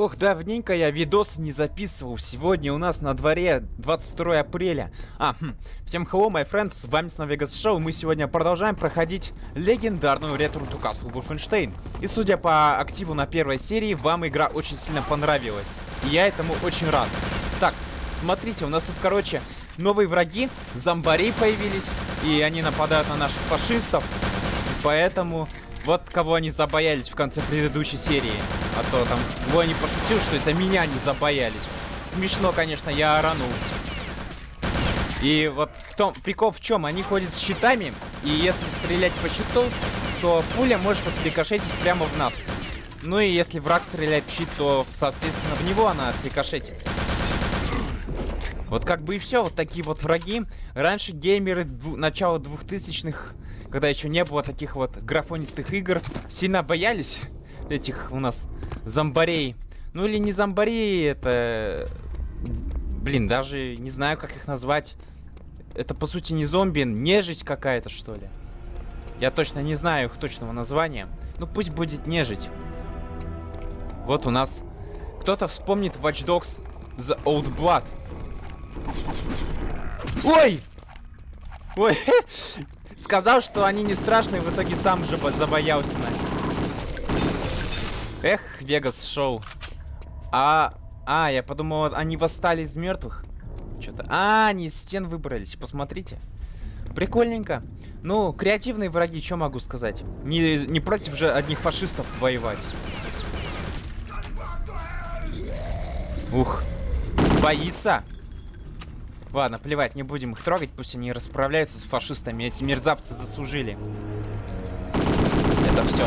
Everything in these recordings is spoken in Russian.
Ох, давненько я видос не записывал. Сегодня у нас на дворе 22 апреля. А, хм. Всем hello, my friends, с вами снова Vegas Show. Мы сегодня продолжаем проходить легендарную ретро to Castle Wolfenstein. И судя по активу на первой серии, вам игра очень сильно понравилась. И я этому очень рад. Так, смотрите, у нас тут, короче, новые враги, зомбарей появились, и они нападают на наших фашистов. Поэтому вот кого они забоялись в конце предыдущей серии. А то там Лони пошутил, что это меня не забоялись. Смешно, конечно, я оранул. И вот в том, прикол в чем? Они ходят с щитами, и если стрелять по щиту, то пуля может отрикошетить прямо в нас. Ну и если враг стреляет в щит, то, соответственно, в него она отрикошетит. Вот как бы и все, вот такие вот враги. Раньше геймеры начала 2000-х когда еще не было таких вот графонистых игр, сильно боялись этих у нас зомбарей. Ну или не зомбарей, это... Блин, даже не знаю, как их назвать. Это, по сути, не зомби, нежить какая-то, что ли. Я точно не знаю их точного названия. Ну, пусть будет нежить. Вот у нас... Кто-то вспомнит Watch Dogs The Old Blood. Ой! Ой! Сказал, что они не страшные, в итоге сам же забоялся Эх, Вегас шоу. А, а, я подумал, они восстали из мертвых. Что-то. А, они из стен выбрались. Посмотрите. Прикольненько. Ну, креативные враги, что могу сказать? Не, не против же одних фашистов воевать. Ух. Боится. Ладно, плевать, не будем их трогать, пусть они расправляются с фашистами. Эти мерзавцы заслужили. Это все.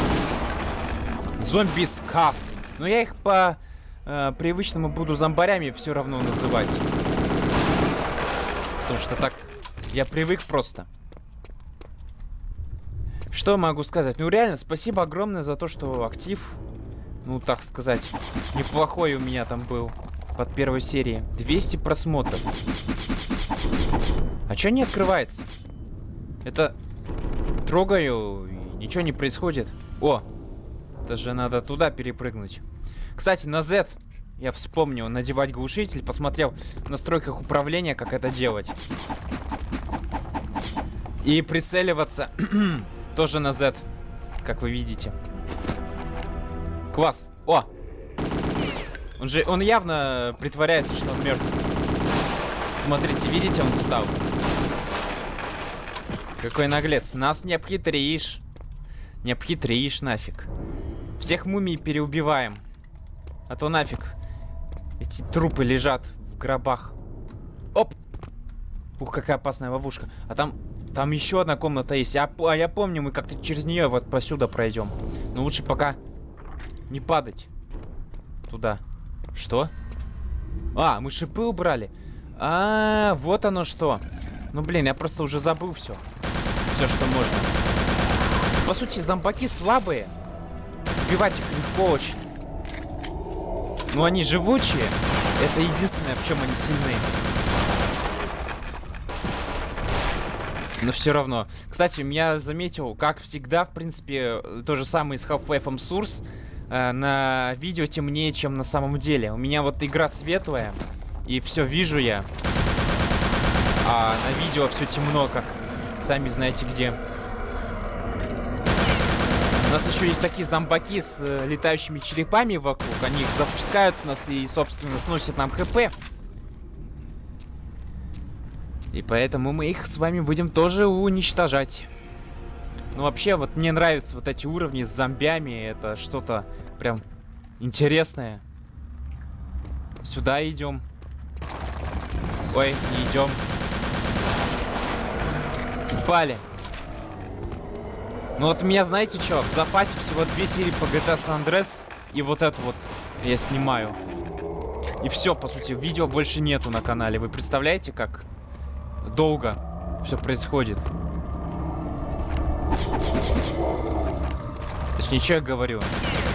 Зомби сказка. Но я их по э, привычному буду зомбарями все равно называть. Потому что так я привык просто. Что могу сказать? Ну реально, спасибо огромное за то, что актив, ну так сказать, неплохой у меня там был под первой серии. 200 просмотров. А чё не открывается? Это... Трогаю, и ничего не происходит. О! Это же надо туда перепрыгнуть. Кстати, на Z я вспомнил надевать глушитель. Посмотрел в настройках управления, как это делать. И прицеливаться тоже на Z, как вы видите. Класс. О! Он же, он явно притворяется, что он мертв. Смотрите, видите, он встал. Какой наглец. Нас не обхитришь. Не обхитришь нафиг. Всех мумий переубиваем. А то нафиг. Эти трупы лежат в гробах. Оп! Ух, какая опасная ловушка. А там, там еще одна комната есть. А, а я помню, мы как-то через нее вот посюда пройдем. Но лучше пока не падать. Туда. Что? А, мы шипы убрали. А, -а, -а вот оно что. Ну, блин, я просто уже забыл все. Все, что можно. По сути, зомбаки слабые. Убивать их легко очень. Но они живучие. Это единственное, в чем они сильны. Но все равно. Кстати, я заметил, как всегда, в принципе, то же самое с Half-Life Source. Э, на видео темнее, чем на самом деле. У меня вот игра светлая, и все вижу я. А на видео все темно, как сами знаете где. У нас еще есть такие зомбаки с э, летающими черепами вокруг. Они их запускают в нас и, собственно, сносят нам хп. И поэтому мы их с вами будем тоже уничтожать. Ну, вообще, вот мне нравятся вот эти уровни с зомбями. Это что-то прям интересное. Сюда идем. Ой, не идем. Упали. Ну вот у меня, знаете что, в запасе всего две серии по GTA San Andreas. И вот эту вот я снимаю. И все, по сути, видео больше нету на канале. Вы представляете, как долго все происходит? Точнее, что я говорю?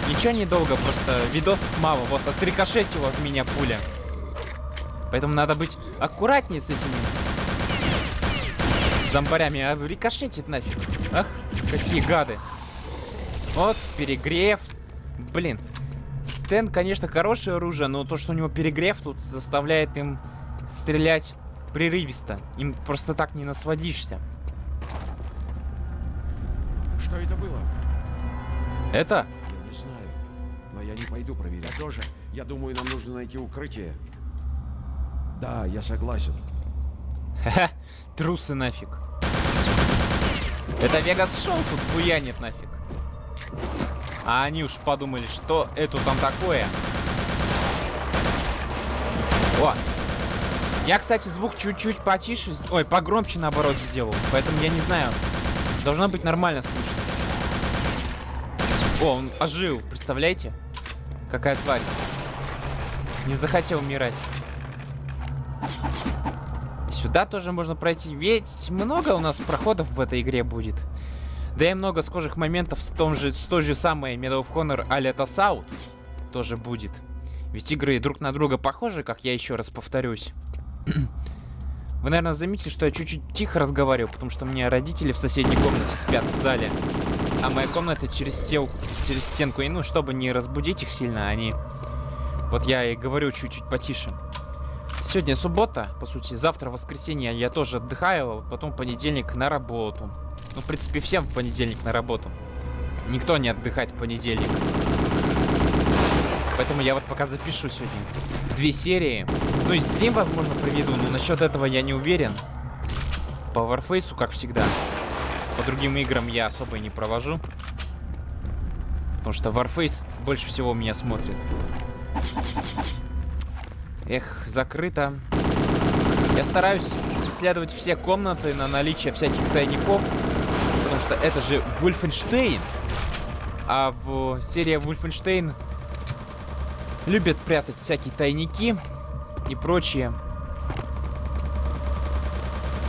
Ничего недолго, просто видосов мало. Вот отрикошетила в меня пуля. Поэтому надо быть аккуратнее с этими зомбарями. А рикошетит нафиг. Ах, какие гады. Вот, перегрев. Блин. Стэн, конечно, хорошее оружие, но то, что у него перегрев тут заставляет им стрелять прерывисто. Им просто так не насводишься. Что это было? Это? Я не знаю. Но я не пойду проверять. Я тоже. Я думаю, нам нужно найти укрытие. Да, я согласен. Ха-ха, трусы нафиг. Это Вегас Шоу тут буянит нафиг. А они уж подумали, что это там такое. О! Я, кстати, звук чуть-чуть потише, ой, погромче наоборот сделал. Поэтому я не знаю. Должно быть нормально слышно. О, он ожил, представляете? Какая тварь. Не захотел умирать. Сюда тоже можно пройти. Ведь много у нас проходов в этой игре будет. Да и много схожих моментов с, том же, с той же самой Medal of Honor South тоже будет. Ведь игры друг на друга похожи, как я еще раз повторюсь. Вы, наверное, заметили, что я чуть-чуть тихо разговариваю, потому что у меня родители в соседней комнате спят в зале. А моя комната через, стел... через стенку. И ну, чтобы не разбудить их сильно, они... Вот я и говорю чуть-чуть потише. Сегодня суббота, по сути. Завтра воскресенье я тоже отдыхаю, а потом понедельник на работу. Ну, в принципе, всем в понедельник на работу. Никто не отдыхает в понедельник. Поэтому я вот пока запишу сегодня две серии. Ну и стрим, возможно, проведу, но насчет этого я не уверен. По Warface, как всегда. По другим играм я особо и не провожу. Потому что Warface больше всего меня смотрит. Эх, закрыто. Я стараюсь исследовать все комнаты на наличие всяких тайников. Потому что это же Wolfenstein. А в серии Wolfenstein любят прятать всякие тайники и прочие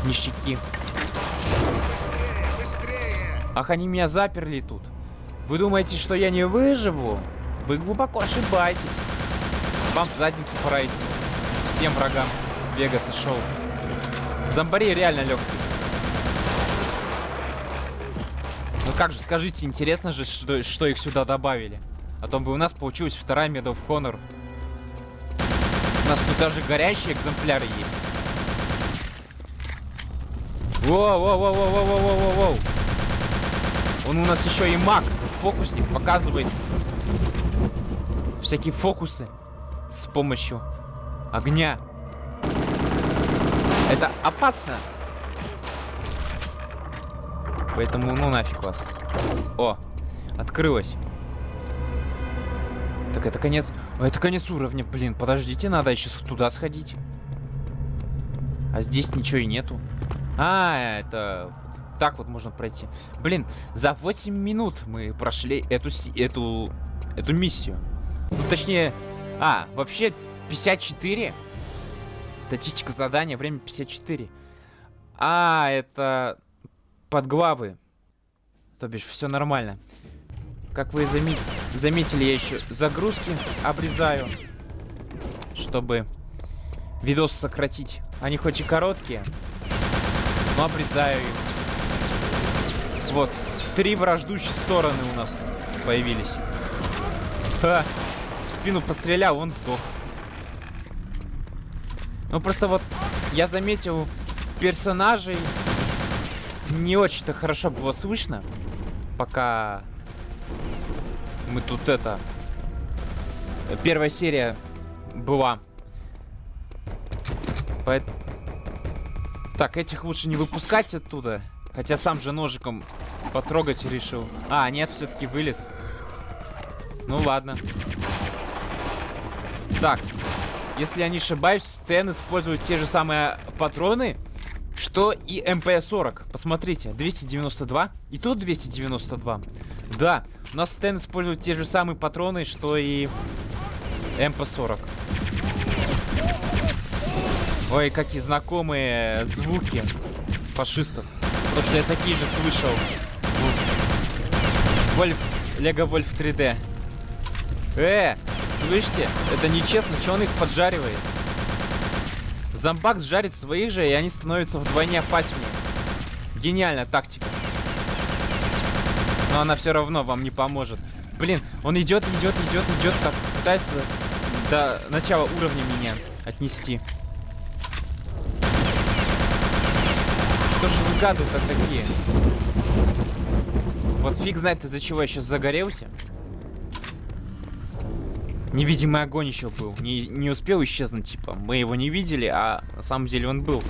ништяки. Ах, они меня заперли тут. Вы думаете, что я не выживу? Вы глубоко ошибаетесь. Вам в задницу пора идти. Всем врагам Вегаса шоу. Зомбари реально легкий. Ну как же, скажите, интересно же, что, что их сюда добавили. А то бы у нас получилась вторая Medal of. У нас тут даже горящие экземпляры есть. Воу-воу-воу-воу-воу-воу-воу-воу. Он у нас еще и маг, фокусник, показывает всякие фокусы с помощью огня. Это опасно. Поэтому ну нафиг вас. О, открылось. Так это конец... Это конец уровня, блин. Подождите, надо еще туда сходить. А здесь ничего и нету. А, это... Так вот можно пройти. Блин, за 8 минут мы прошли эту, эту, эту миссию. Ну, точнее... А, вообще 54. Статистика задания, время 54. А, это подглавы. То бишь, все нормально. Как вы заме заметили, я еще загрузки обрезаю, чтобы видос сократить. Они хоть и короткие, но обрезаю их. Вот, три враждующие стороны у нас появились. Ха, в спину пострелял, он сдох. Ну просто вот я заметил персонажей не очень-то хорошо было слышно, пока мы тут это... Первая серия была. По... Так, этих лучше не выпускать оттуда. Хотя сам же ножиком потрогать решил. А, нет, все-таки вылез. Ну ладно. Так, если я не ошибаюсь, Стэн использует те же самые патроны, что и МП-40. Посмотрите, 292. И тут 292. Да, у нас Стэн использует те же самые патроны, что и МП-40. Ой, какие знакомые звуки фашистов. Потому что я такие же слышал. Вольф, Лего Вольф 3D. Э, слышите? Это нечестно, что он их поджаривает? Зомбак сжарит своих же, и они становятся вдвойне опаснее. Гениальная тактика. Но она все равно вам не поможет. Блин, он идет, идет, идет, идет, так пытается до начала уровня меня отнести. Что же вы гады-то такие? Вот фиг знает, из-за чего я сейчас загорелся. Невидимый огонь еще был. Не, не успел исчезнуть, типа. Мы его не видели, а на самом деле он был.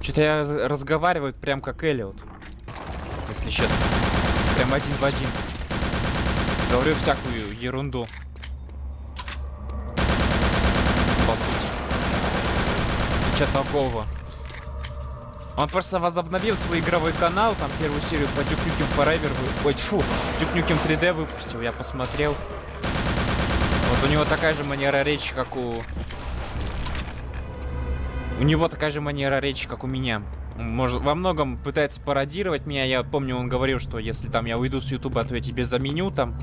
Что-то я разговариваю прям как Эллиот. Если честно. Прям один в один. Говорю всякую ерунду. По сути. Ничего такого. Он просто возобновил свой игровой канал, там первую серию по Duke Nukem Forever, вы... ой, фу, Duke Nukem 3D выпустил, я посмотрел. Вот у него такая же манера речи, как у... У него такая же манера речи, как у меня. Может, во многом пытается пародировать меня. Я помню, он говорил, что если там я уйду с Ютуба, то я тебе заменю там.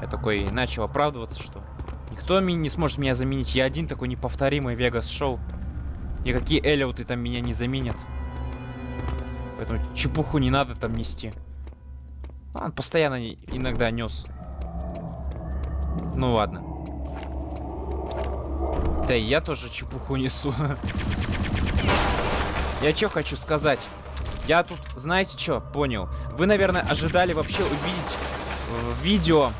Я такой начал оправдываться, что никто не сможет меня заменить. Я один такой неповторимый Вегас Шоу. Никакие Эллиоты там меня не заменят. Поэтому чепуху не надо там нести. Он постоянно иногда нес. Ну ладно. Да и я тоже чепуху несу. Я что хочу сказать? Я тут, знаете что, понял. Вы, наверное, ожидали вообще увидеть видео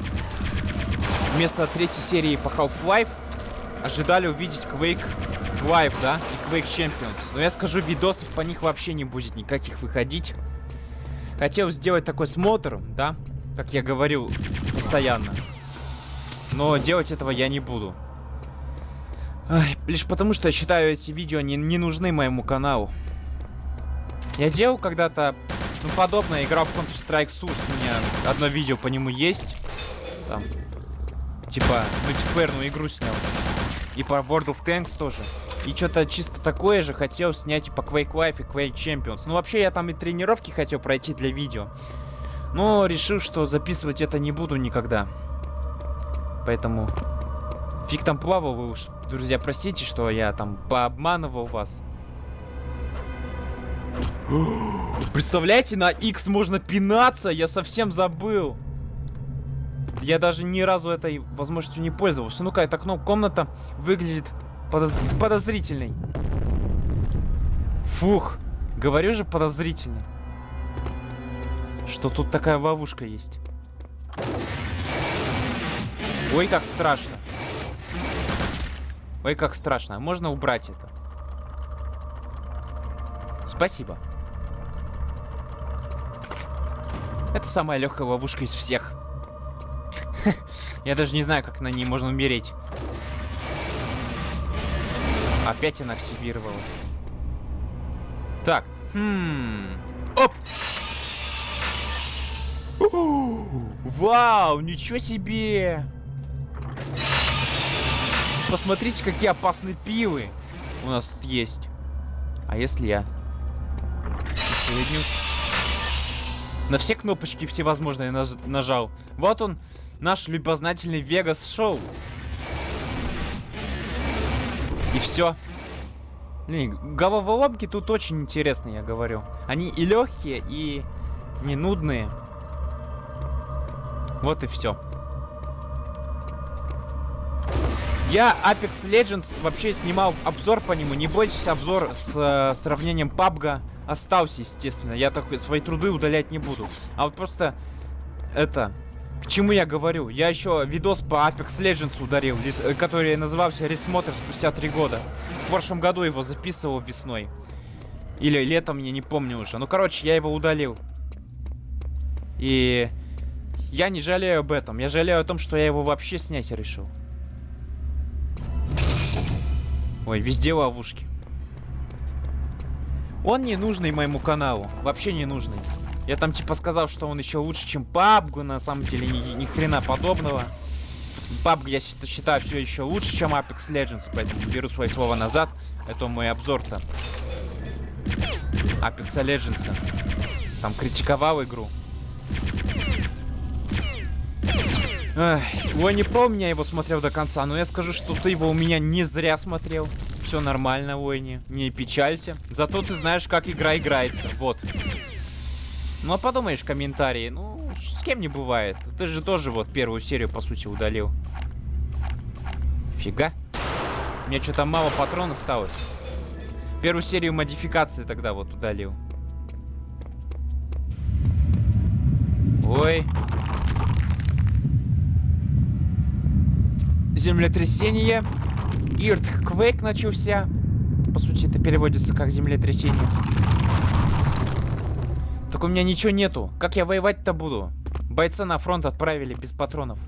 вместо третьей серии по Half-Life. Ожидали увидеть Quake Live, да? И Quake Champions. Но я скажу, видосов по них вообще не будет никаких выходить. Хотел сделать такой смотр, да? Как я говорил постоянно. Но делать этого я не буду. Ай, лишь потому, что я считаю, эти видео не, не нужны моему каналу. Я делал когда-то ну, подобное, играл в Counter-Strike Source, у меня одно видео по нему есть. Там, типа, мультиплеерную игру снял. И по World of Tanks тоже. И что-то чисто такое же хотел снять и по Quake Life, и Quake Champions. Ну, вообще, я там и тренировки хотел пройти для видео. Но решил, что записывать это не буду никогда. Поэтому... Фиг там плавал, вы уж, друзья, простите, что я там пообманывал вас. Представляете, на X можно пинаться? Я совсем забыл. Я даже ни разу этой возможностью не пользовался. Ну-ка, это окно, комната выглядит подоз... подозрительной. Фух, говорю же подозрительно. Что тут такая ловушка есть. Ой, как страшно. Ой, как страшно. Можно убрать это. Спасибо. Это самая легкая ловушка из всех. Я даже не знаю, как на ней можно умереть. Опять она активировалась. Так. Хм. Оп! Вау, ничего себе! Посмотрите, какие опасные пилы у нас тут есть. А если я соединю... На все кнопочки всевозможные наж нажал. Вот он, наш любознательный Вегас Шоу. И все. Блин, головоломки тут очень интересные, я говорю. Они и легкие, и не нудные. Вот и все. Я Apex Legends вообще снимал обзор по нему. Не бойтесь, обзор с э, сравнением PUBG остался, естественно. Я такой свои труды удалять не буду. А вот просто это... К чему я говорю? Я еще видос по Apex Legends ударил, э, который назывался Ресмотр спустя три года. В прошлом году его записывал весной. Или летом, я не помню уже. Ну, короче, я его удалил. И я не жалею об этом. Я жалею о том, что я его вообще снять решил. Ой, везде ловушки. Он не нужный моему каналу. Вообще не нужный. Я там типа сказал, что он еще лучше, чем PUBG. На самом деле ни, ни хрена подобного. PUBG я считаю все еще лучше, чем Apex Legends. Поэтому беру свои слова назад. Это мой обзор-то. Apex Legends. Там критиковал игру. Ой, не помню, я его смотрел до конца, но я скажу, что ты его у меня не зря смотрел. Все нормально, Войни, не печалься. Зато ты знаешь, как игра играется, вот. Ну а подумаешь, комментарии, ну, с кем не бывает. Ты же тоже вот первую серию, по сути, удалил. Фига. У меня что-то мало патрон осталось. Первую серию модификации тогда вот удалил. Ой. Землетрясение. Иртхквейк начался. По сути, это переводится как землетрясение. Так у меня ничего нету. Как я воевать-то буду? Бойца на фронт отправили без патронов.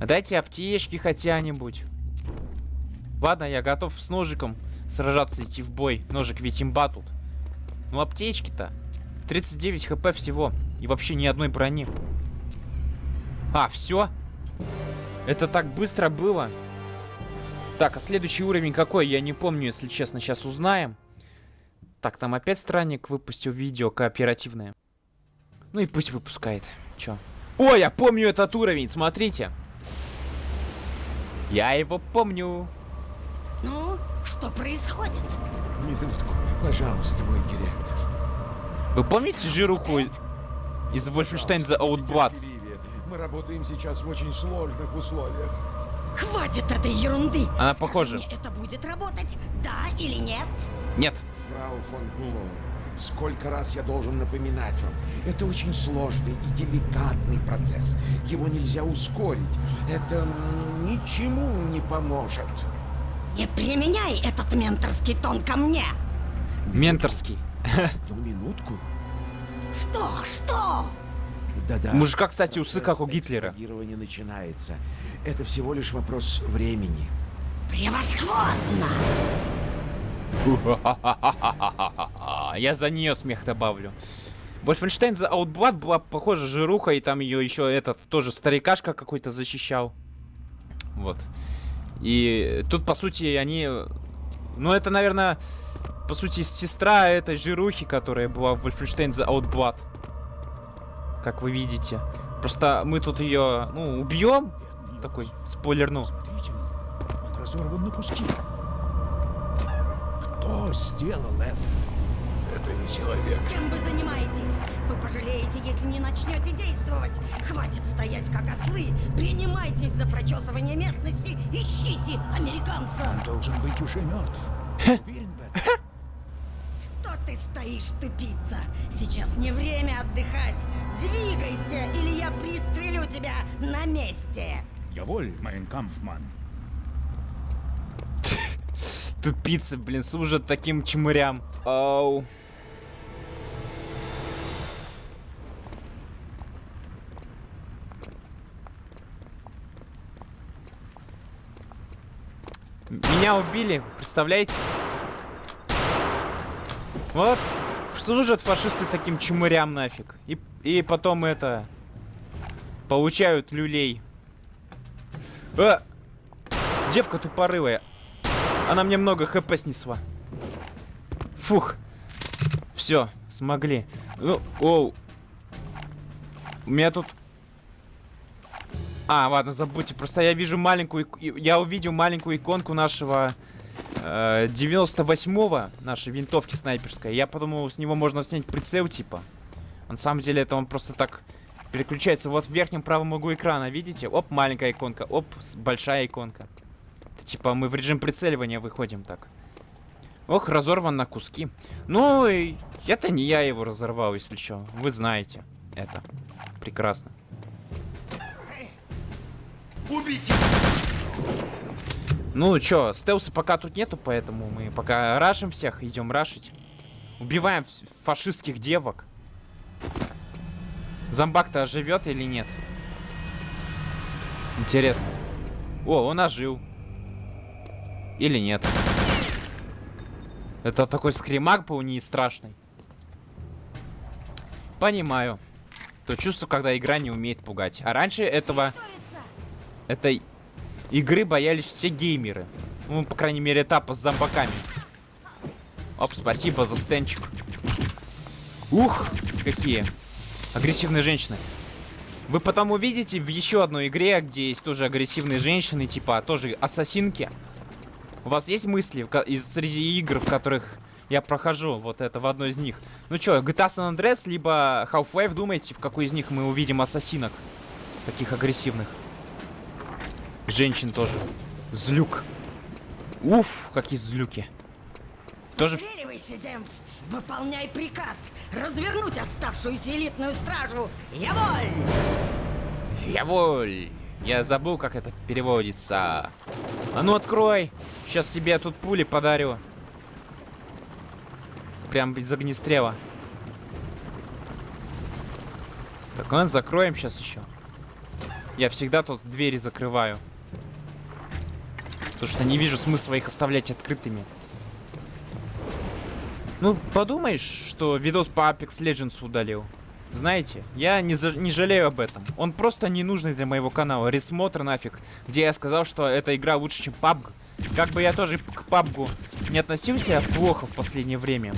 Дайте аптечки хотя-нибудь. Ладно, я готов с ножиком сражаться, идти в бой. Ножик ведь имба тут. Ну, аптечки-то. 39 хп всего. И вообще ни одной брони. А, все? Это так быстро было? Так, а следующий уровень какой? Я не помню, если честно. Сейчас узнаем. Так, там опять странник выпустил видео кооперативное. Ну и пусть выпускает. Чё? О, я помню этот уровень, смотрите. Я его помню. Ну, что происходит? Минутку, пожалуйста, мой директор. Вы помните жируху из Wolfenstein The Outblood? Мы работаем сейчас в очень сложных условиях. Хватит этой ерунды! Она Скажи похожа. мне, это будет работать, да или нет? Нет. Фрау фон Блум, сколько раз я должен напоминать вам, это очень сложный и деликатный процесс. Его нельзя ускорить. Это ничему не поможет. Не применяй этот менторский тон ко мне! Менторский. Одну минутку. Что? Что? Да-да. Мужика, кстати, усы, как у Гитлера. начинается. Это всего лишь вопрос времени. Превосходно! Я за нее смех добавлю. Wolfenstein The Outblood была похожа жируха, и там ее еще этот тоже старикашка какой-то защищал. Вот. И тут, по сути, они... Ну, это, наверное, по сути, сестра этой жирухи, которая была в Wolfenstein The Outblood. Как вы видите. Просто мы тут ее, ну, убьем. Такой, спойлер, ну. Смотрите, он разорван на куски. Кто сделал это? Это не человек. Чем вы занимаетесь? Вы пожалеете, если не начнете действовать. Хватит стоять как ослы. Принимайтесь за прочесывание местности. Ищите американца. Он должен быть уже мертв. Уверен в этом. Ты стоишь, тупица? Сейчас не время отдыхать. Двигайся, или я пристрелю тебя на месте. Jawohl, mein Kampfmann. Тупицы, блин, служат таким чмырям. Ау. Меня убили, представляете? Вот, служат фашисты таким чмырям нафиг. И, и потом это... Получают люлей. А! Девка тупорылая. Она мне много хп снесла. Фух. Все, смогли. Ну, оу. У меня тут... А, ладно, забудьте. Просто я вижу маленькую... Я увидел маленькую иконку нашего... э, 98-го, нашей винтовки снайперской. Я подумал, с него можно снять прицел, типа. А на самом деле, это он просто так переключается. Вот в верхнем правом углу экрана, видите? Оп, маленькая иконка. Оп, большая иконка. Это типа мы в режим прицеливания выходим так. Ох, разорван на куски. Ну, это не я его разорвал, если что. Вы знаете это. Прекрасно. Убейте! Ну, чё, стелса пока тут нету, поэтому мы пока рашим всех, идем рашить. Убиваем фашистских девок. Зомбак-то оживет или нет? Интересно. О, он ожил. Или нет? Это такой скримак был не страшный. Понимаю. То чувство, когда игра не умеет пугать. А раньше этого... Этой игры боялись все геймеры. Ну, по крайней мере, этапа с зомбаками. Оп, спасибо за стенчик. Ух, какие агрессивные женщины. Вы потом увидите в еще одной игре, где есть тоже агрессивные женщины, типа тоже ассасинки. У вас есть мысли из среди игр, в которых я прохожу вот это в одной из них. Ну чё, GTA San Andreas, либо Half-Life, думаете, в какой из них мы увидим ассасинок? Таких агрессивных. Женщин тоже. Злюк. Уф, какие злюки. Тоже... Земф! Выполняй приказ! Развернуть оставшуюся элитную стражу! Я воль! Я воль. Я забыл, как это переводится. А ну открой. Сейчас тебе тут пули подарю. Прям из огнестрела. Так, ладно, закроем сейчас еще. Я всегда тут двери закрываю. Потому что не вижу смысла их оставлять открытыми. Ну, подумаешь, что видос по Apex Legends удалил. Знаете, я не, за- не жалею об этом. Он просто не нужный для моего канала. Ресмотр нафиг. Где я сказал, что эта игра лучше, чем PUBG. Как бы я тоже к PUBG не относился плохо в последнее время.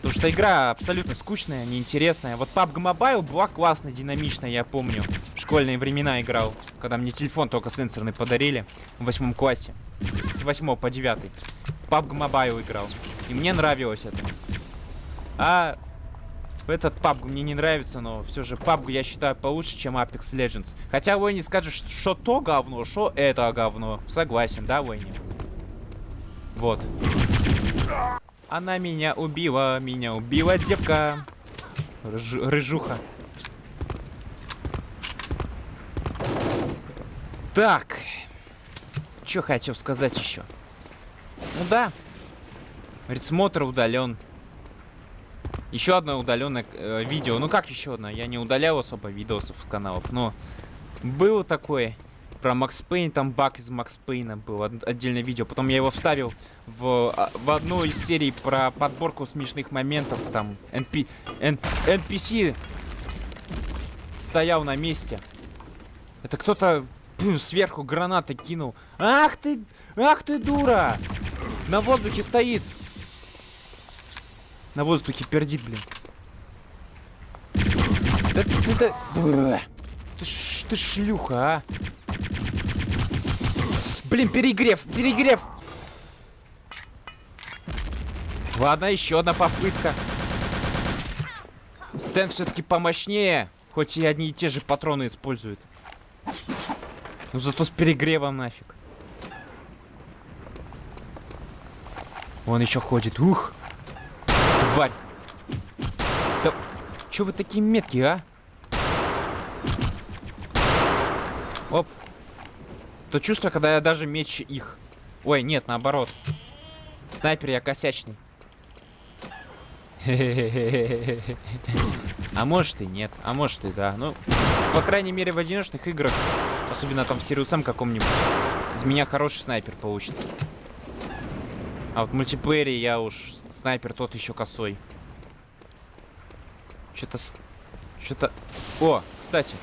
Потому что игра абсолютно скучная, неинтересная. Вот PUBG Mobile была классная, динамичная, я помню. В школьные времена играл. Когда мне телефон только сенсорный подарили. В восьмом классе. С 8 по 9. В PUBG Mobile играл. И мне нравилось это. А этот PUBG мне не нравится, но все же PUBG я считаю получше, чем Apex Legends. Хотя Войни скажет, что, что то говно, что это говно. Согласен, да, Войни? Вот. Она меня убила, меня убила девка. Рыж- рыжуха. Так. Что хотел сказать еще? Ну да. Ресмотр удален. Еще одно удаленное э, видео. Ну как еще одно? Я не удалял особо видосов с каналов, но было такое. Про Макс Пейн, там баг из Макс Пейна был отдельное видео. Потом я его вставил в, а, в одну из серий про подборку смешных моментов. Там NP, N- NPC стоял на месте. Это кто-то сверху гранаты кинул. Ах ты, ах ты дура! На воздухе стоит. На воздухе пердит, блин. Да ты, ты. Ты, ш- ты шлюха, а. Блин, перегрев, перегрев. Ладно, еще одна попытка. Стэн все-таки помощнее, хоть и одни и те же патроны использует. Но зато с перегревом нафиг. Он еще ходит. Ух! Тварь! Да... Че вы такие меткие, а? Оп. То чувство, когда я даже меч их. Ой, нет, наоборот. Снайпер я косячный. А может и нет, а может и да. Ну, по крайней мере, в одиночных играх, особенно там в Сириусам каком-нибудь, из меня хороший снайпер получится. А вот в мультиплеере я уж снайпер тот еще косой. Что-то... Что-то... О, кстати.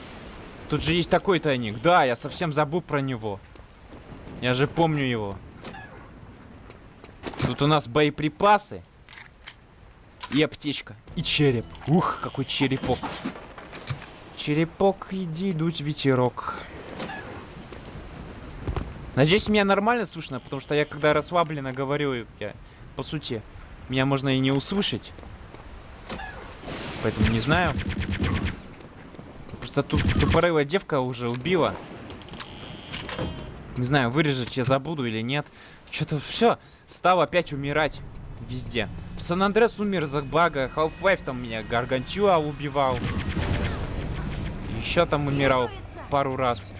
Тут же есть такой тайник. Да, я совсем забыл про него. Я же помню его. Тут у нас боеприпасы. И аптечка. И череп. Ух, какой черепок. Черепок, иди дуть ветерок. Надеюсь, меня нормально слышно, потому что я когда расслабленно говорю, я, по сути, меня можно и не услышать. Поэтому не знаю. Просто тут тупорылая девка уже убила. Не знаю, вырежать я забуду или нет. Что-то все стал опять умирать везде. В Сан-Андрес умер из-за бага. Half-Life там меня Гаргантюа убивал. Еще там умирал пару раз.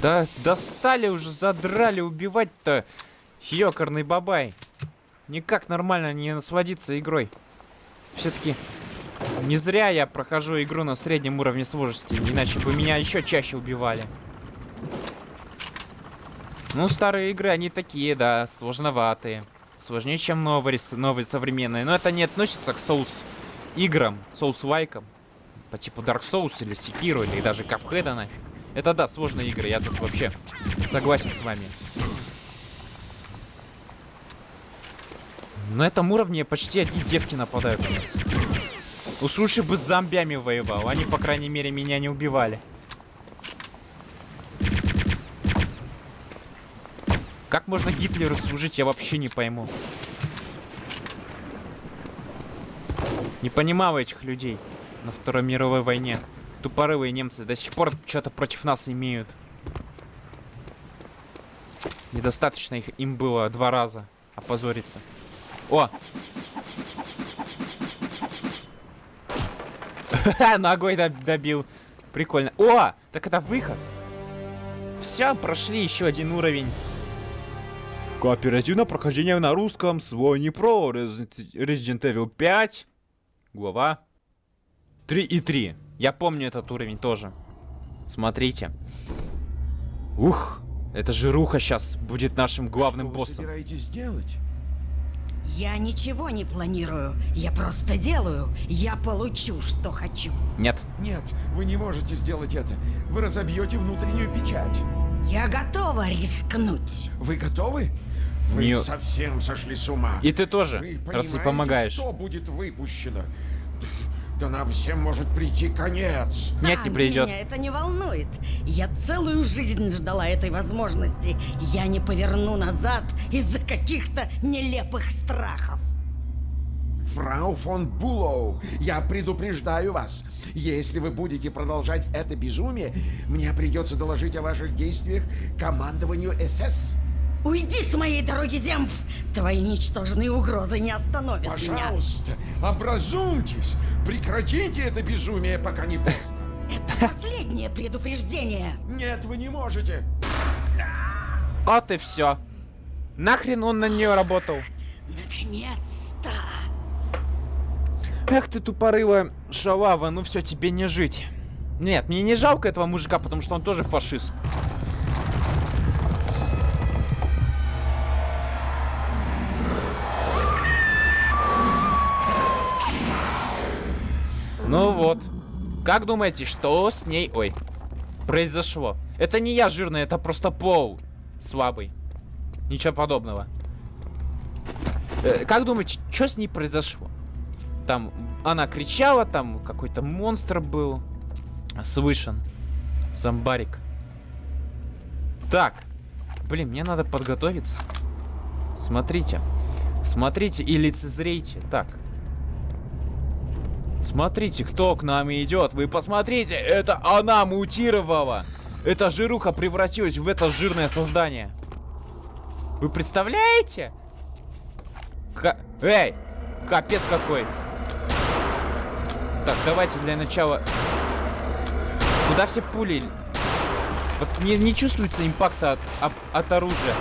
Да достали уже, задрали убивать-то. Ёкарный бабай. Никак нормально не насладиться игрой. Все-таки не зря я прохожу игру на среднем уровне сложности, иначе бы меня еще чаще убивали. Ну, старые игры, они такие, да, сложноватые. Сложнее, чем новые, новые современные. Но это не относится к соус играм, соус лайкам. По типу Dark Souls или Sekiro, или даже Cuphead нафиг. Это да, сложные игры, я тут вообще согласен с вами. На этом уровне почти одни девки нападают на нас. Уж лучше бы с зомбями воевал, они, по крайней мере, меня не убивали. Как можно Гитлеру служить, я вообще не пойму. Не понимаю этих людей на Второй мировой войне. Тупорылые немцы до сих пор что-то против нас имеют. Недостаточно их, им было два раза опозориться. О! Ногой доб- добил. Прикольно. О! Так это выход. Все, прошли еще один уровень. Кооперативное прохождение на русском. Свой не про. Resident Evil 5. Глава 3 и 3. Я помню этот уровень тоже. Смотрите. Ух, это жируха сейчас будет нашим главным Что вы боссом. собираетесь делать? Я ничего не планирую. Я просто делаю. Я получу, что хочу. Нет. Нет, вы не можете сделать это. Вы разобьете внутреннюю печать. Я готова рискнуть. Вы готовы? Вы Не- совсем сошли с ума. И ты тоже, Вы раз понимаете, помогаешь. что будет выпущено? Да нам всем может прийти конец. Нет, А, не придет. Меня это не волнует. Я целую жизнь ждала этой возможности. Я не поверну назад из-за каких-то нелепых страхов. Фрау фон Булоу, я предупреждаю вас. Если вы будете продолжать это безумие, мне придется доложить о ваших действиях командованию СС. Уйди с моей дороги, Земф! Твои ничтожные угрозы не остановят меня. Пожалуйста, образумьтесь. Прекратите это безумие, пока не поздно. Это последнее предупреждение. Нет, вы не можете. Вот и все. Нахрен он на нее работал? Наконец-то! Эх ты тупорылая шалава, ну все, тебе не жить. Нет, мне не жалко этого мужика, потому что он тоже фашист. Ну вот. Как думаете, что с ней... Ой. Произошло? Это не я жирный, это просто пол слабый. Ничего подобного. Э, как думаете, что с ней произошло? Там она кричала, там какой-то монстр был. Слышен. Зомбарик. Так. Блин, мне надо подготовиться. Смотрите. Смотрите и лицезрейте. Так. Смотрите, кто к нам идет. Вы посмотрите, это она мутировала. Эта жируха превратилась в это жирное создание. Вы представляете? Ка- Эй! Капец какой! Так, давайте для начала... Куда все пули? Вот не, не чувствуется импакта от, от, от оружия.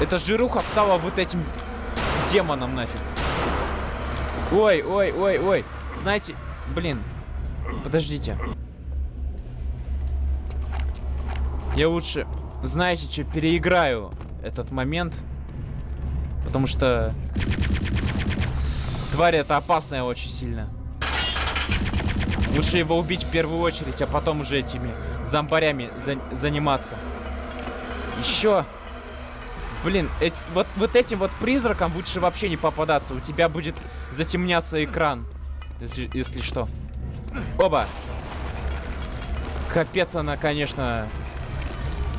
Эта жируха стала вот этим демоном нафиг. Ой, ой, ой, ой. Знаете, блин, подождите. Я лучше, знаете что, переиграю этот момент. Потому что тварь это опасная очень сильно. Лучше его убить в первую очередь, а потом уже этими зомбарями за- заниматься. Еще. Блин, эти, вот, вот этим вот призраком лучше вообще не попадаться. У тебя будет затемняться экран. Если, если что. Оба. Капец она, конечно,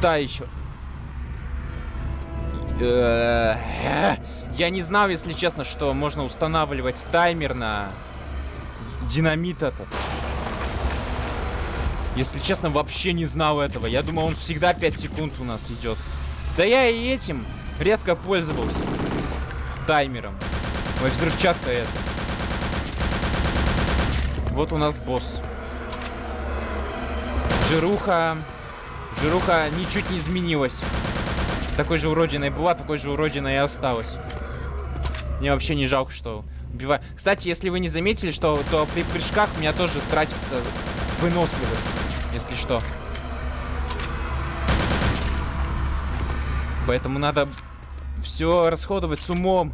та еще. Э, Я не знал, если честно, что можно устанавливать таймер на динамит этот. Если честно, вообще не знал этого. Я думал, он всегда 5 секунд у нас идет. Да я и этим редко пользовался. Таймером. Ой, взрывчатка это. Вот у нас босс. Жируха. Жируха ничуть не изменилась. Такой же уродиной была, такой же уродиной и осталась. Мне вообще не жалко, что убиваю. Кстати, если вы не заметили, что то при прыжках у меня тоже тратится выносливость, если что. Поэтому надо все расходовать с умом.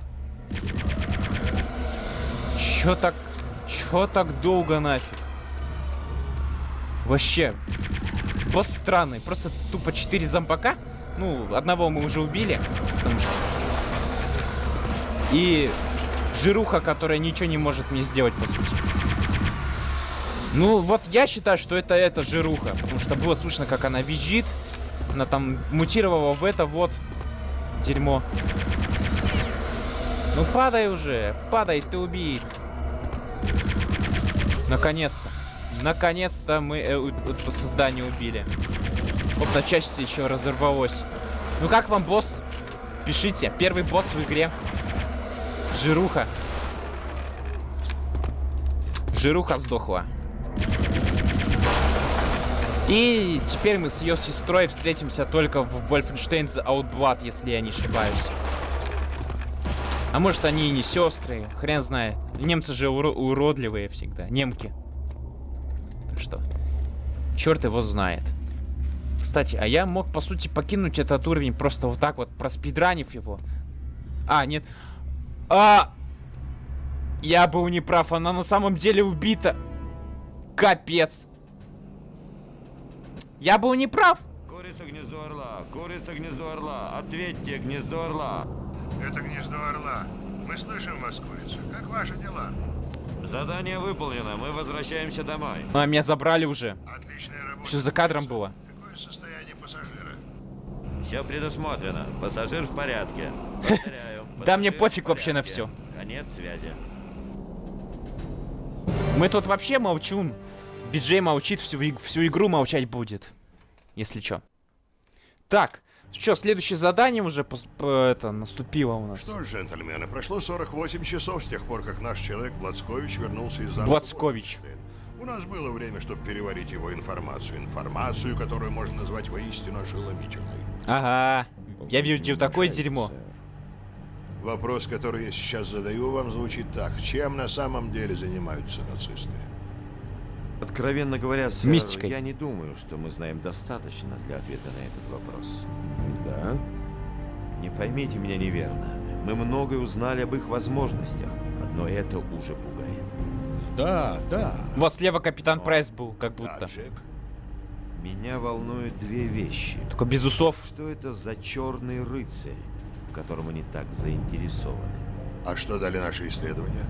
Чё так... Чё так долго нафиг? Вообще. Босс странный. Просто тупо 4 зомбака. Ну, одного мы уже убили. Потому что... И жируха, которая ничего не может мне сделать, по сути. Ну, вот я считаю, что это эта жируха. Потому что было слышно, как она визжит. Она там мутировала в это вот дерьмо. Ну падай уже, падай, ты убит. Наконец-то. Наконец-то мы э, это создание убили. Оп, на части еще разорвалось. Ну как вам босс? Пишите. Первый босс в игре. Жируха. Жируха сдохла. И теперь мы с ее сестрой встретимся только в Wolfenstein The Outblood, если я не ошибаюсь. А может они и не сестры, хрен знает. Немцы же уро уродливые всегда, немки. Так что, черт его знает. Кстати, а я мог, по сути, покинуть этот уровень просто вот так вот, проспидранив его. А, нет. А! Я был неправ, она на самом деле убита. Капец. Я был неправ. Курица гнездо орла, курица гнездо орла, ответьте, гнездо орла. Это гнездо орла. Мы слышим вас, курица. Как ваши дела? Задание выполнено, мы возвращаемся домой. А, меня забрали уже. Отличная работа. Все за кадром было. Какое состояние пассажира? Все предусмотрено, пассажир в порядке. Повторяю, Да мне пофиг вообще на всё. Конец связи. Мы тут вообще молчун. Биджей молчит, всю, всю игру молчать будет. Если чё. Так, что, следующее задание уже это, наступило у нас. Что ж, джентльмены, прошло 48 часов с тех пор, как наш человек Блацкович вернулся из замка. Блацкович. У нас было время, чтобы переварить его информацию. Информацию, которую можно назвать воистину ошеломительной. Ага. Я видел такое дерьмо. Вопрос, который я сейчас задаю вам, звучит так. Чем на самом деле занимаются нацисты? Откровенно говоря, сэр, Мистикой. я не думаю, что мы знаем достаточно для ответа на этот вопрос. Да? Не поймите меня неверно. Мы многое узнали об их возможностях. Одно это уже пугает. Да, да. Вот слева капитан Прайс был, как Да, будто. Джек. Меня волнуют две вещи. Только без усов. Что это за черный рыцарь, в котором они так заинтересованы? А что дали наши исследования?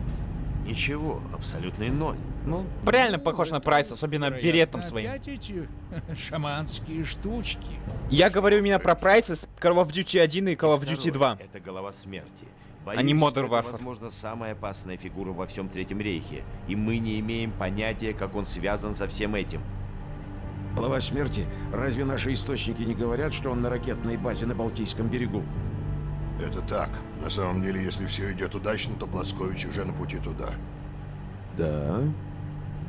Ничего, абсолютный ноль. Ну, реально похож на Прайс, особенно беретом своим. Эти шаманские штучки. Я говорю именно про Прайс из Call of Duty 1 и Call of Duty Второе 2. Это голова смерти. А не Боюсь, Modern это, Warfare. возможно, самая опасная фигура во всем Третьем Рейхе. И мы не имеем понятия, как он связан со всем этим. Глава смерти, разве наши источники не говорят, что он на ракетной базе на Балтийском берегу? Это так. На самом деле, если все идет удачно, то Блацкович уже на пути туда. Да.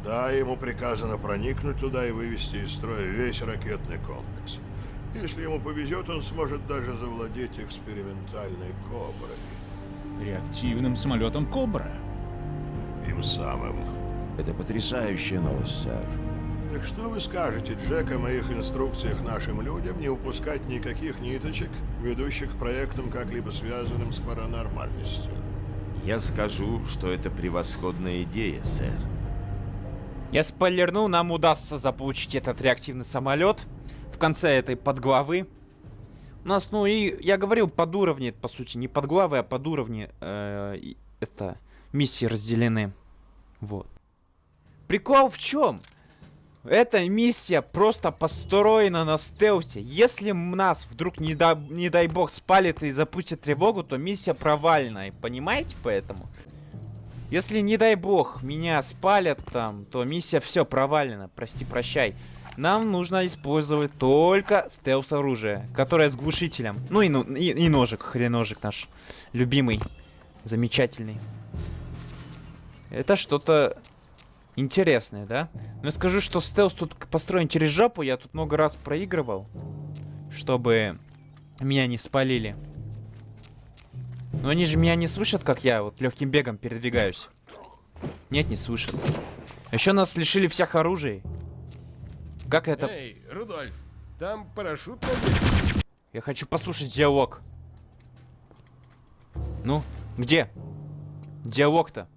Да, ему приказано проникнуть туда и вывести из строя весь ракетный комплекс. Если ему повезет, он сможет даже завладеть экспериментальной «Коброй». Реактивным самолетом Кобра. Им самым. Это потрясающая новость, сэр. Так что вы скажете, Джек, о моих инструкциях нашим людям не упускать никаких ниточек, ведущих к проектам, как-либо связанным с паранормальностью? Я скажу, что это превосходная идея, сэр. Я спойлерну, нам удастся заполучить этот реактивный самолет в конце этой подглавы. У нас, ну и я говорил, под уровни, по сути, не под главы, а под уровни э, это миссии разделены. Вот. Прикол в чем? Эта миссия просто построена на стелсе. Если нас вдруг, не, да- не дай бог, спалит и запустит тревогу, то миссия провальная. Понимаете поэтому? Если, не дай бог, меня спалят там, то миссия все провалена. Прости, прощай. Нам нужно использовать только стелс-оружие, которое с глушителем. Ну и, ну, и, и ножик, хреножик наш любимый, замечательный. Это что-то интересное, да? Но я скажу, что стелс тут построен через жопу. Я тут много раз проигрывал, чтобы меня не спалили. Но они же меня не слышат, как я вот легким бегом передвигаюсь. Нет, не слышат. Еще нас лишили всех оружий. Как это? Эй, Рудольф, там парашют? Я хочу послушать диалог. Ну, где? Диалог-то.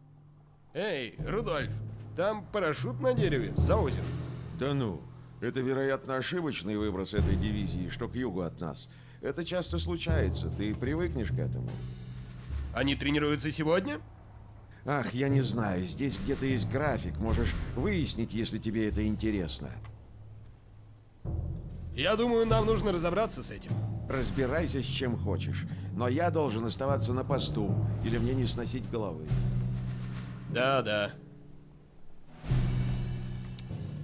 Эй, Рудольф, там парашют на дереве, за озером. Да ну, это, вероятно, ошибочный выброс этой дивизии, что к югу от нас. Это часто случается, ты привыкнешь к этому. Они тренируются сегодня? Ах, я не знаю, здесь где-то есть график, можешь выяснить, если тебе это интересно. Я думаю, нам нужно разобраться с этим. Разбирайся с чем хочешь, но я должен оставаться на посту, или мне не сносить головы. Да, да.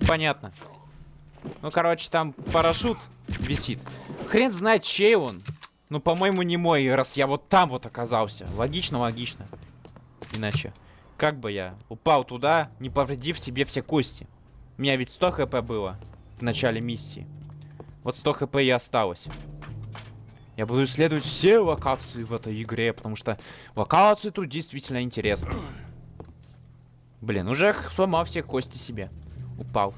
Понятно. Ну, короче, там парашют висит. Хрен знает, чей он. Ну, по-моему, не мой, раз я вот там вот оказался. Логично, логично. Иначе. Как бы я упал туда, не повредив себе все кости. У меня ведь 100 хп было в начале миссии. Вот 100 хп и осталось. Я буду исследовать все локации в этой игре, потому что локации тут действительно интересны. Блин, уже сломал все кости себе. Упал.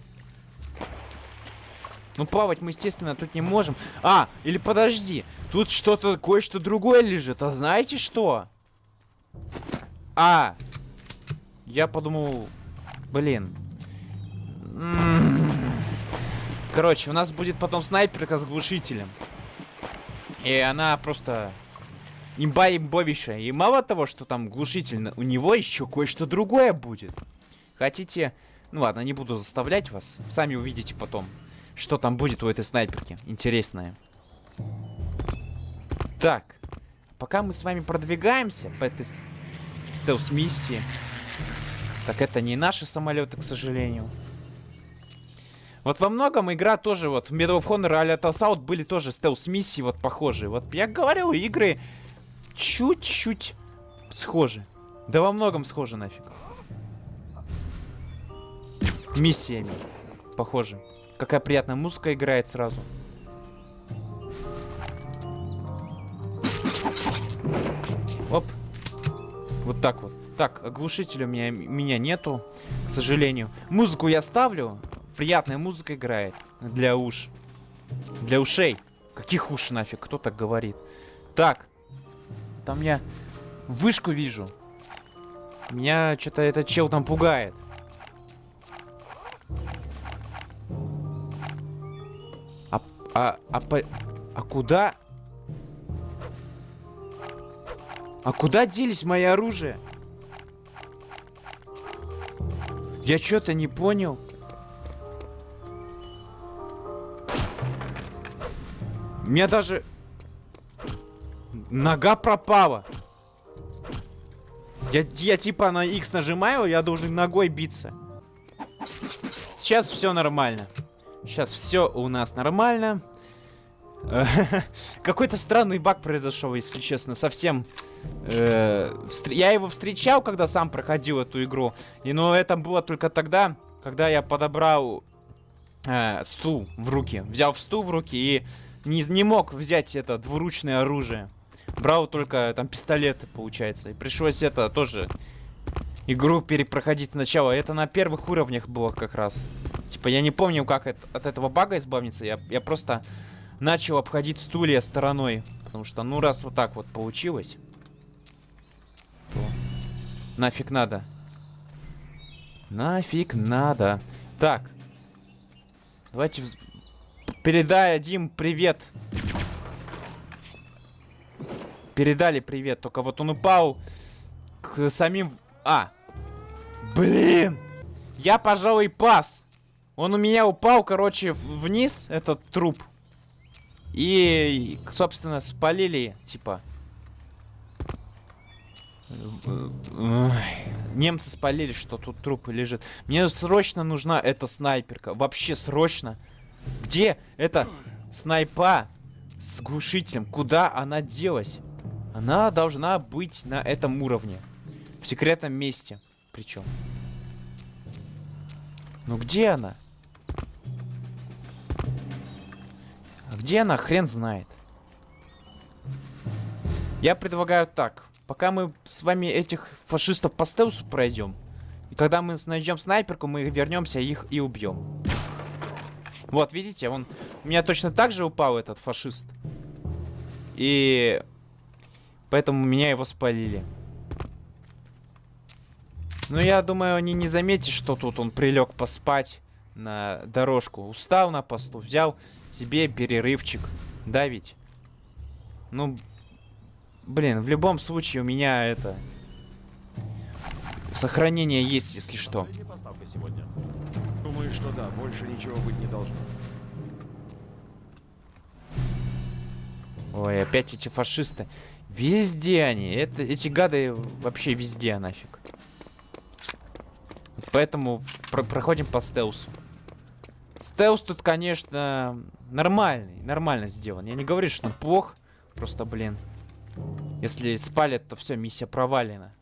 Ну, плавать мы, естественно, тут не можем. А, или подожди. Тут что-то, кое-что другое лежит. А знаете что? А. Я подумал... Блин. М-м-м. Короче, у нас будет потом снайперка с глушителем. И она просто... Имба имбовейшая. И мало того, что там глушитель, у него еще кое-что другое будет. Хотите... Ну ладно, не буду заставлять вас. Сами увидите потом, что там будет у этой снайперки. Интересное. Так. Пока мы с вами продвигаемся по этой стелс-миссии. Так это не наши самолеты, к сожалению. Вот во многом игра тоже, вот в Medal of Honor Alert Assault были тоже стелс-миссии вот похожие. Вот я говорил, игры чуть-чуть схожи. Да во многом схожи нафиг. Миссиями. Похоже. Какая приятная музыка играет сразу. Оп. Вот так вот. Так, оглушителя у меня, меня нету, к сожалению. Музыку я ставлю. Приятная музыка играет. Для уш. Для ушей. Каких уш нафиг? Кто так говорит? Так. Там я вышку вижу. Меня что-то этот чел там пугает. А, а, по, а куда? А куда делись мои оружия? Я что-то не понял. У меня даже... Нога пропала. Я, я типа на X нажимаю, я должен ногой биться. Сейчас все нормально. Сейчас все у нас нормально. Какой-то странный баг произошел, если честно. Совсем... Э, я его встречал, когда сам проходил эту игру. И, но это было только тогда, когда я подобрал э, стул в руки. Взял стул в руки и не, не мог взять это двуручное оружие. Брал только там пистолеты, получается. И пришлось это тоже игру перепроходить сначала. Это на первых уровнях было как раз. Типа я не помню, как это, от этого бага избавиться. Я, я просто начал обходить стулья стороной. Потому что, ну, раз вот так вот получилось, то нафиг надо. Нафиг надо. Так. Давайте передадим привет. Передали привет, только вот он упал к самим... А! Блин! Я, пожалуй, пас. Он у меня упал, короче, вниз, этот труп. И, собственно, спалили, типа. Немцы спалили, что тут трупы лежит. Мне срочно нужна эта снайперка. Вообще срочно. Где эта снайпа с глушителем? Куда она делась? Она должна быть на этом уровне. В секретном месте. Причем. Ну где она? Где она? Хрен знает. Я предлагаю так. Пока мы с вами этих фашистов по стелсу пройдем. И когда мы найдем снайперку, мы вернемся их и убьем. Вот, видите, он... У меня точно так же упал этот фашист. И... Поэтому меня его спалили. Ну, я думаю, они не заметят, что тут он прилег поспать на дорожку. Устал на посту, взял себе перерывчик. Да ведь? Ну, блин, в любом случае у меня это... Сохранение есть, если что. Думаю, что да, больше ничего быть не должно. Ой, опять эти фашисты. Везде они. Это, эти гады вообще везде нафиг. Поэтому про проходим по стелсу. Стелс тут, конечно, нормальный. Нормально сделан. Я не говорю, что он плох. Просто, блин. Если спалят, то все, миссия провалена.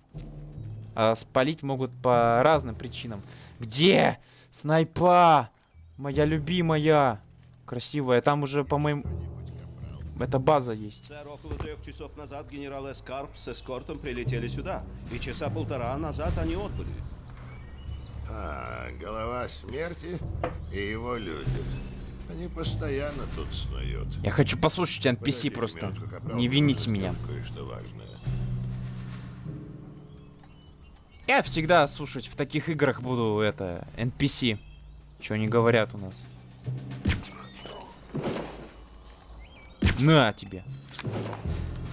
А спалить могут по разным причинам. Где? Снайпа! Моя любимая. Красивая. Там уже, по-моему... Это база есть. Сэр, около трех часов назад генерал Эскарп с эскортом прилетели сюда. И часа полтора назад они отбыли. А, голова смерти и его люди. Они постоянно тут снуют. Я хочу послушать NPC Подожди просто. минутку, капрал, Не вините меня. сделать Кое-что важное. Я всегда слушать в таких играх буду это NPC. Что они говорят у нас. На тебе.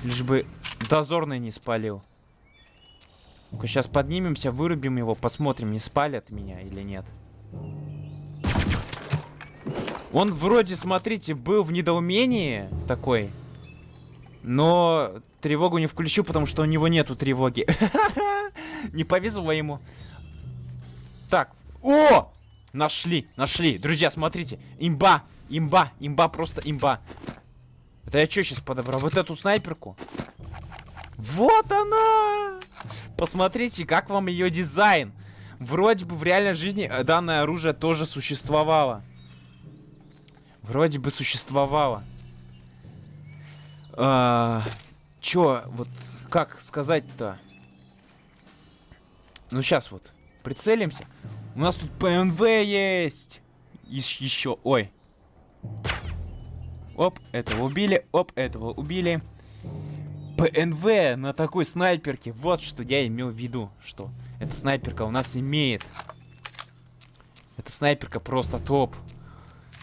Лишь бы дозорный не спалил. Сейчас поднимемся, вырубим его, посмотрим, не спалят меня или нет. Он вроде, смотрите, был в недоумении такой. Но тревогу не включу, потому что у него нету тревоги. Не повезло ему. Так. О! Нашли, нашли. Друзья, смотрите. Имба, имба, имба, просто имба. Это я что сейчас подобрал? Вот эту снайперку? Вот она! Посмотрите, как вам ее дизайн. Вроде бы в реальной жизни э, данное оружие тоже существовало. Вроде бы существовало. А, чё, вот, как сказать-то? Ну, сейчас вот, прицелимся. У нас тут ПНВ есть. Еще, ой. Оп, этого убили, оп, этого убили. ПНВ на такой снайперке. Вот что я имел в виду, что эта снайперка у нас имеет. Эта снайперка просто топ.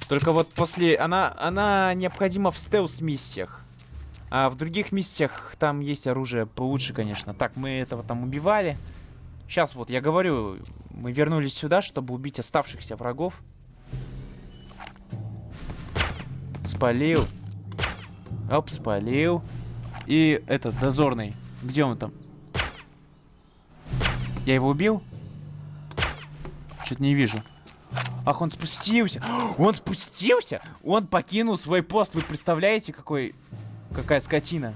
Только вот после... Она, она необходима в стелс-миссиях. А в других миссиях там есть оружие получше, конечно. Так, мы этого там убивали. Сейчас вот, я говорю, мы вернулись сюда, чтобы убить оставшихся врагов. Спалил. Оп, спалил. И этот, дозорный. Где он там? Я его убил? Что-то не вижу. Ах, он спустился. Он спустился? Он покинул свой пост. Вы представляете, какой... Какая скотина.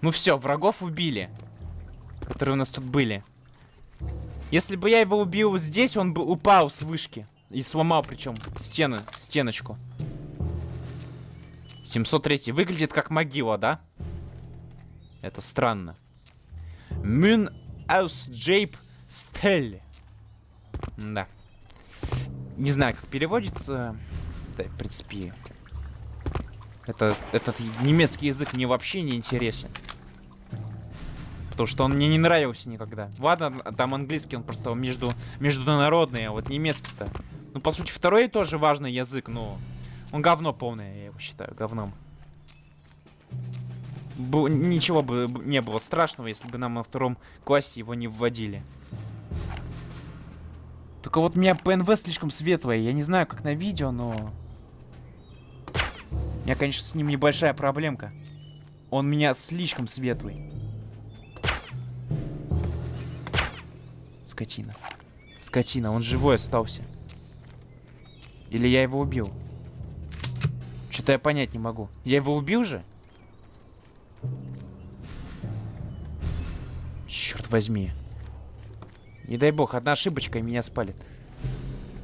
Ну все, врагов убили. Которые у нас тут были. Если бы я его убил здесь, он бы упал с вышки. И сломал причем стену, стеночку. 703 выглядит как могила, да? Это странно. Мюн Аус Джейп Стелли. Да. Не знаю, как переводится. Да, в принципе. Это, этот немецкий язык мне вообще не интересен. Потому что он мне не нравился никогда. Ладно, там английский, он просто между, международный, а вот немецкий-то. Ну, по сути, второй тоже важный язык, но он говно полное, я его считаю, говном. Бу ничего бы не было страшного, если бы нам на втором классе его не вводили. Только вот у меня ПНВ слишком светлое. Я не знаю, как на видео, но... У меня, конечно, с ним небольшая проблемка. Он меня слишком светлый. Скотина. Скотина, он живой остался. Или я его убил? Что-то я понять не могу. Я его убил же? Черт возьми. Не дай бог, одна ошибочка и меня спалит.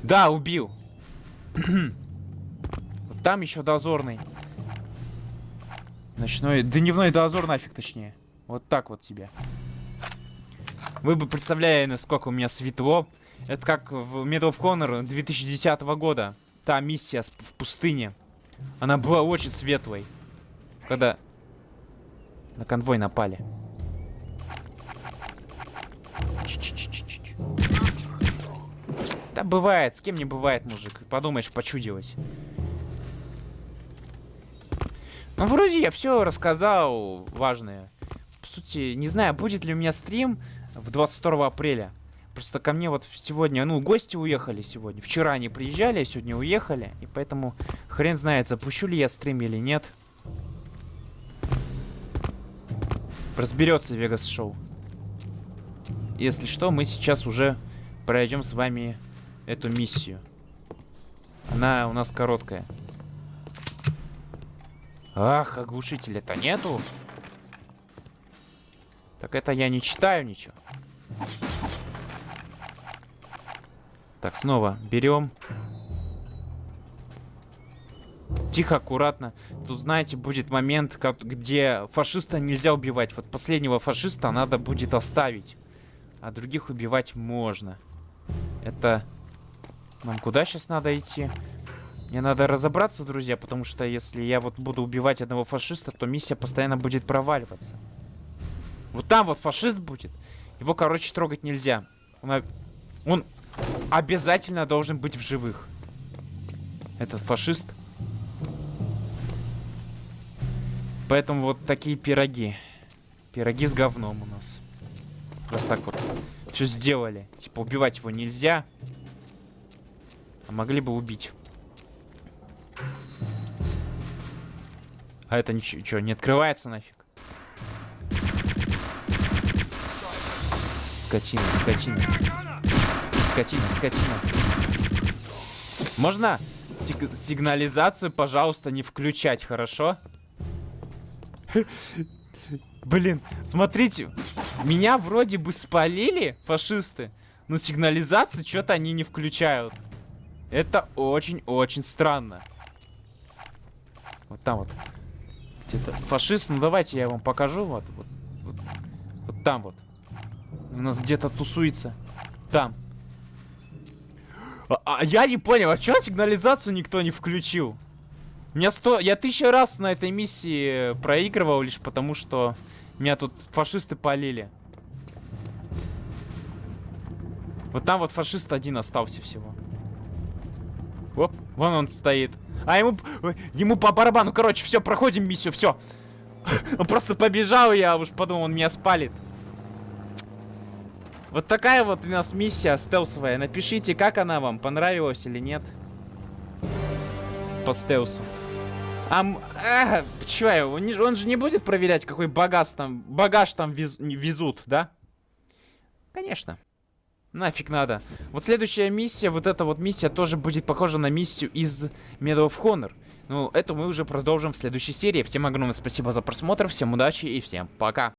Да, убил. вот там еще дозорный. Ночной, дневной дозор нафиг точнее. Вот так вот тебе. Вы бы представляли, насколько у меня светло. Это как в Medal of Honor 2010 года. Та миссия в пустыне. Она была очень светлой. Когда на конвой напали. Да бывает, с кем не бывает, мужик. Подумаешь, почудилось. Ну, вроде я все рассказал важное. По сути, не знаю, будет ли у меня стрим в 22 апреля. Просто ко мне вот сегодня, ну, гости уехали сегодня. Вчера они приезжали, а сегодня уехали. И поэтому хрен знает, запущу ли я стрим или нет. Разберется Вегас Шоу. Если что, мы сейчас уже пройдем с вами эту миссию. Она у нас короткая. Ах, оглушителя-то нету. Так это я не читаю ничего. Так, снова берем. Тихо, аккуратно. Тут, знаете, будет момент, как, где фашиста нельзя убивать. Вот последнего фашиста надо будет оставить. А других убивать можно. Это... Нам куда сейчас надо идти? Мне надо разобраться, друзья, потому что если я вот буду убивать одного фашиста, то миссия постоянно будет проваливаться. Вот там вот фашист будет. Его, короче, трогать нельзя. Он, он обязательно должен быть в живых. Этот фашист. Поэтому вот такие пироги. Пироги с говном у нас. Просто так вот все сделали. Типа убивать его нельзя. А могли бы убить. А это ничего, не открывается нафиг. Скотина, скотина. Скотина, скотина. Можно сиг сигнализацию, пожалуйста, не включать, хорошо? Блин, смотрите. Меня вроде бы спалили фашисты, но сигнализацию что-то они не включают. Это очень-очень странно. Вот там вот. Где-то фашист. Ну давайте я вам покажу. Вот, вот, вот, вот там вот. У нас где-то тусуется. Там. А, а я не понял, а чё сигнализацию никто не включил? Меня сто... Я тысячу раз на этой миссии проигрывал лишь потому, что меня тут фашисты полили. Вот там вот фашист один остался всего. Оп, вон он стоит. А ему, ему по барабану. Короче, все, проходим миссию, все. Он просто побежал, я уж подумал, он меня спалит. Вот такая вот у нас миссия стелсовая. Напишите, как она вам, понравилась или нет. По стелсу. А, а чё, он, он же не будет проверять, какой багаж там, багаж там вез, везут, да? Конечно. Нафиг надо. Вот следующая миссия, вот эта вот миссия тоже будет похожа на миссию из Medal of Honor. Ну, это мы уже продолжим в следующей серии. Всем огромное спасибо за просмотр, всем удачи и всем пока.